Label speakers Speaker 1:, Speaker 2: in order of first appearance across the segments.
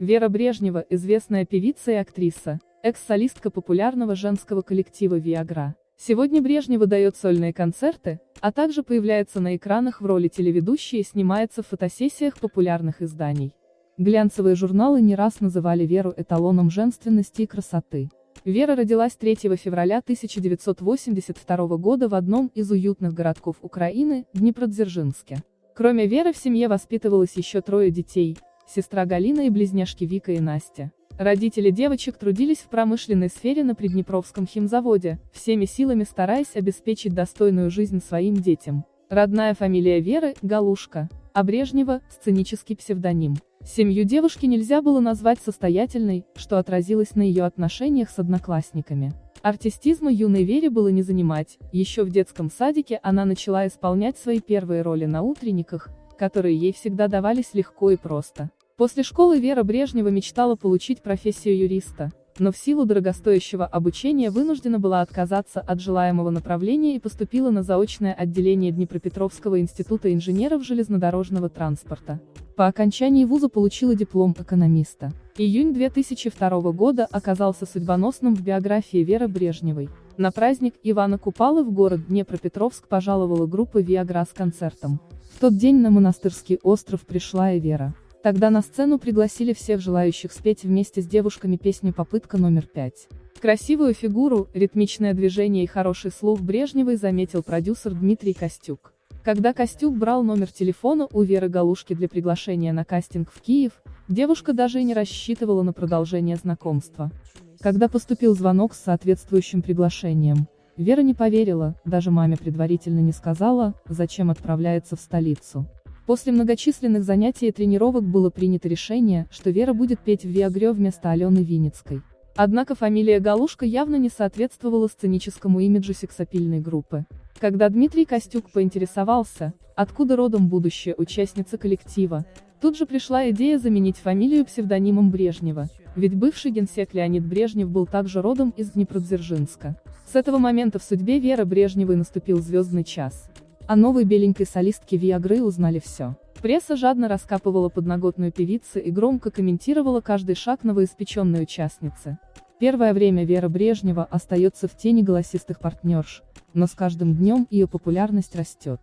Speaker 1: Вера Брежнева – известная певица и актриса, экс-солистка популярного женского коллектива «Виагра». Сегодня Брежнева дает сольные концерты, а также появляется на экранах в роли телеведущей и снимается в фотосессиях популярных изданий. Глянцевые журналы не раз называли Веру эталоном женственности и красоты. Вера родилась 3 февраля 1982 года в одном из уютных городков Украины, Днепродзержинске. Кроме Веры в семье воспитывалось еще трое детей, сестра Галина и близняшки Вика и Настя. Родители девочек трудились в промышленной сфере на Приднепровском химзаводе, всеми силами стараясь обеспечить достойную жизнь своим детям. Родная фамилия Веры – Галушка, а Брежнева – сценический псевдоним. Семью девушки нельзя было назвать состоятельной, что отразилось на ее отношениях с одноклассниками. Артистизма юной Вере было не занимать, еще в детском садике она начала исполнять свои первые роли на утренниках, которые ей всегда давались легко и просто. После школы Вера Брежнева мечтала получить профессию юриста, но в силу дорогостоящего обучения вынуждена была отказаться от желаемого направления и поступила на заочное отделение Днепропетровского института инженеров железнодорожного транспорта. По окончании вуза получила диплом экономиста. Июнь 2002 года оказался судьбоносным в биографии Веры Брежневой. На праздник Ивана Купалы в город Днепропетровск пожаловала группа «Виагра» с концертом. В тот день на монастырский остров пришла и Вера. Тогда на сцену пригласили всех желающих спеть вместе с девушками песню «Попытка номер пять». Красивую фигуру, ритмичное движение и хороший слух Брежневой заметил продюсер Дмитрий Костюк. Когда Костюк брал номер телефона у Веры Галушки для приглашения на кастинг в Киев, девушка даже и не рассчитывала на продолжение знакомства. Когда поступил звонок с соответствующим приглашением, Вера не поверила, даже маме предварительно не сказала, зачем отправляется в столицу. После многочисленных занятий и тренировок было принято решение, что Вера будет петь в Виагре вместо Алены Винницкой. Однако фамилия Галушка явно не соответствовала сценическому имиджу сексапильной группы. Когда Дмитрий Костюк поинтересовался, откуда родом будущая участница коллектива, тут же пришла идея заменить фамилию псевдонимом Брежнева, ведь бывший генсек Леонид Брежнев был также родом из Днепродзержинска. С этого момента в судьбе Веры Брежневой наступил звездный час. О новой беленькой солистке Виагры узнали все. Пресса жадно раскапывала подноготную певицы и громко комментировала каждый шаг новоиспеченной участницы. Первое время Вера Брежнева остается в тени голосистых партнерш, но с каждым днем ее популярность растет.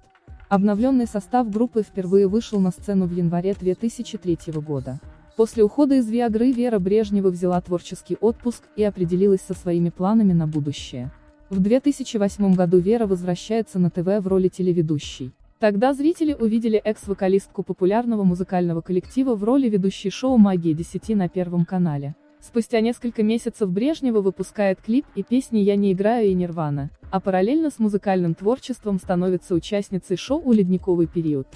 Speaker 1: Обновленный состав группы впервые вышел на сцену в январе 2003 года. После ухода из Виагры Вера Брежнева взяла творческий отпуск и определилась со своими планами на будущее. В 2008 году Вера возвращается на ТВ в роли телеведущей. Тогда зрители увидели экс-вокалистку популярного музыкального коллектива в роли ведущей шоу «Магия 10» на Первом канале. Спустя несколько месяцев Брежнева выпускает клип и песни «Я не играю» и «Нирвана», а параллельно с музыкальным творчеством становится участницей шоу «Ледниковый период».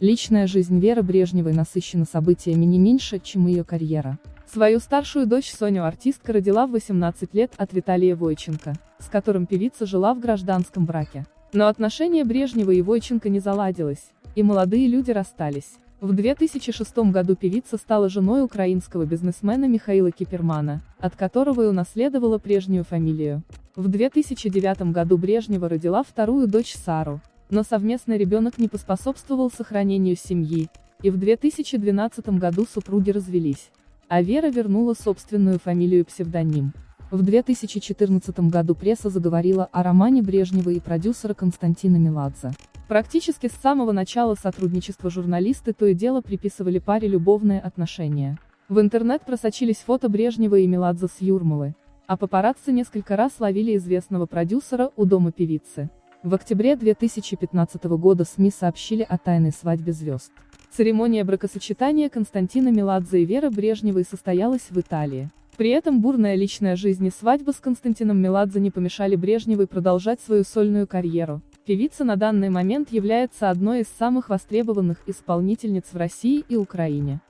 Speaker 1: Личная жизнь Веры Брежневой насыщена событиями не меньше, чем ее карьера. Свою старшую дочь Соню артистка родила в 18 лет от Виталия Войченко, с которым певица жила в гражданском браке. Но отношения Брежнева и Войченко не заладилось, и молодые люди расстались. В 2006 году певица стала женой украинского бизнесмена Михаила Кипермана, от которого и унаследовала прежнюю фамилию. В 2009 году Брежнева родила вторую дочь Сару, но совместный ребенок не поспособствовал сохранению семьи, и в 2012 году супруги развелись а Вера вернула собственную фамилию-псевдоним. В 2014 году пресса заговорила о романе Брежнева и продюсера Константина Меладзе. Практически с самого начала сотрудничества журналисты то и дело приписывали паре любовные отношения. В интернет просочились фото Брежнева и Меладзе с Юрмалы, а папарацци несколько раз ловили известного продюсера у дома певицы. В октябре 2015 года СМИ сообщили о тайной свадьбе звезд. Церемония бракосочетания Константина Меладзе и Веры Брежневой состоялась в Италии. При этом бурная личная жизнь и свадьба с Константином Меладзе не помешали Брежневой продолжать свою сольную карьеру. Певица на данный момент является одной из самых востребованных исполнительниц в России и Украине.